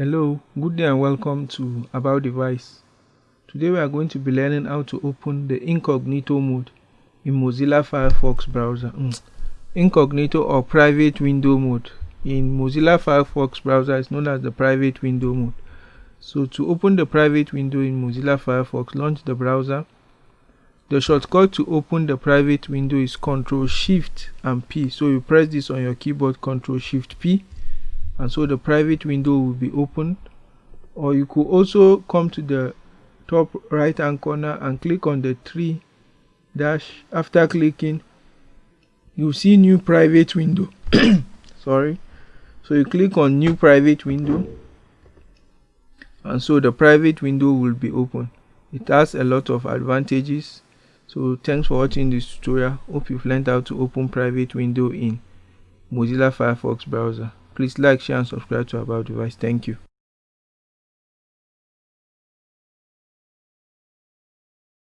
Hello, good day and welcome to About Device. Today we are going to be learning how to open the incognito mode in Mozilla Firefox browser. Mm. Incognito or private window mode in Mozilla Firefox browser is known as the private window mode. So to open the private window in Mozilla Firefox, launch the browser. The shortcut to open the private window is Ctrl Shift and P. So you press this on your keyboard Ctrl Shift P and so the private window will be opened. Or you could also come to the top right hand corner and click on the three dash. After clicking you see new private window. Sorry. So you click on new private window. And so the private window will be open. It has a lot of advantages. So thanks for watching this tutorial. Hope you've learned how to open private window in mozilla firefox browser Please like, share and subscribe to our About Device. Thank you.